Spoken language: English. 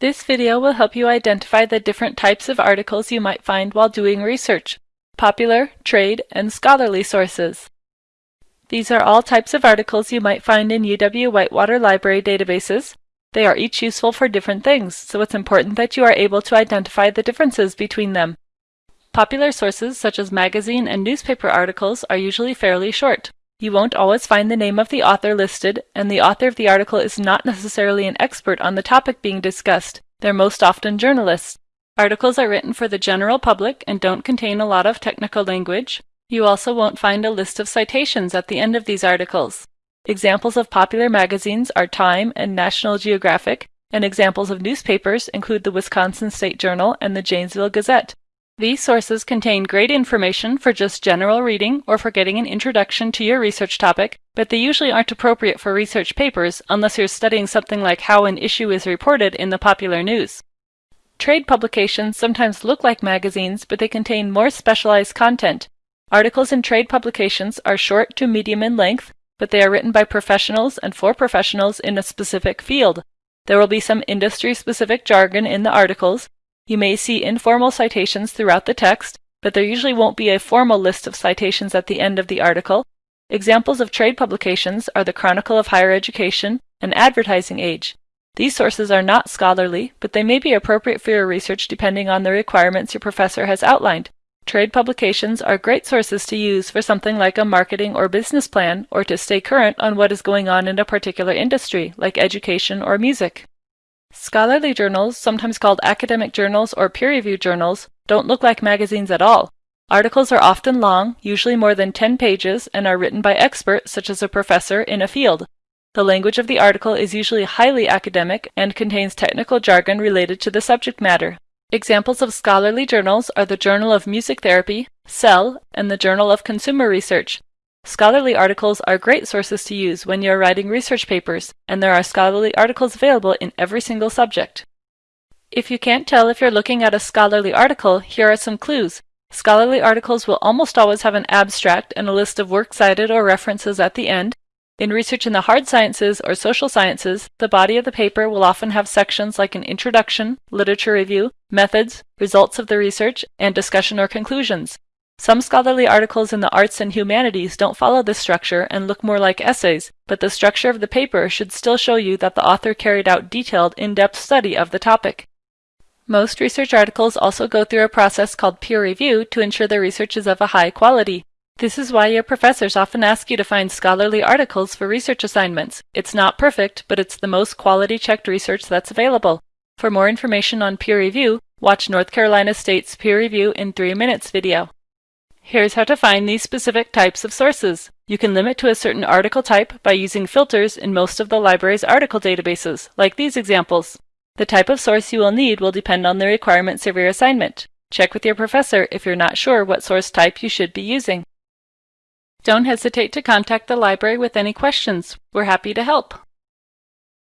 This video will help you identify the different types of articles you might find while doing research, popular, trade, and scholarly sources. These are all types of articles you might find in UW-Whitewater Library databases. They are each useful for different things, so it's important that you are able to identify the differences between them. Popular sources such as magazine and newspaper articles are usually fairly short. You won't always find the name of the author listed, and the author of the article is not necessarily an expert on the topic being discussed. They're most often journalists. Articles are written for the general public and don't contain a lot of technical language. You also won't find a list of citations at the end of these articles. Examples of popular magazines are Time and National Geographic, and examples of newspapers include the Wisconsin State Journal and the Janesville Gazette. These sources contain great information for just general reading or for getting an introduction to your research topic, but they usually aren't appropriate for research papers unless you're studying something like how an issue is reported in the popular news. Trade publications sometimes look like magazines, but they contain more specialized content. Articles in trade publications are short to medium in length, but they are written by professionals and for professionals in a specific field. There will be some industry-specific jargon in the articles, you may see informal citations throughout the text, but there usually won't be a formal list of citations at the end of the article. Examples of trade publications are the Chronicle of Higher Education and Advertising Age. These sources are not scholarly, but they may be appropriate for your research depending on the requirements your professor has outlined. Trade publications are great sources to use for something like a marketing or business plan, or to stay current on what is going on in a particular industry, like education or music. Scholarly journals, sometimes called academic journals or peer-reviewed journals, don't look like magazines at all. Articles are often long, usually more than 10 pages, and are written by experts such as a professor in a field. The language of the article is usually highly academic and contains technical jargon related to the subject matter. Examples of scholarly journals are the Journal of Music Therapy, Cell, and the Journal of Consumer Research. Scholarly articles are great sources to use when you are writing research papers, and there are scholarly articles available in every single subject. If you can't tell if you're looking at a scholarly article, here are some clues. Scholarly articles will almost always have an abstract and a list of works cited or references at the end. In research in the hard sciences or social sciences, the body of the paper will often have sections like an introduction, literature review, methods, results of the research, and discussion or conclusions. Some scholarly articles in the arts and humanities don't follow this structure and look more like essays, but the structure of the paper should still show you that the author carried out detailed, in-depth study of the topic. Most research articles also go through a process called peer review to ensure the research is of a high quality. This is why your professors often ask you to find scholarly articles for research assignments. It's not perfect, but it's the most quality checked research that's available. For more information on peer review, watch North Carolina State's Peer Review in 3 Minutes video. Here's how to find these specific types of sources. You can limit to a certain article type by using filters in most of the library's article databases, like these examples. The type of source you will need will depend on the requirements of your assignment. Check with your professor if you're not sure what source type you should be using. Don't hesitate to contact the library with any questions. We're happy to help.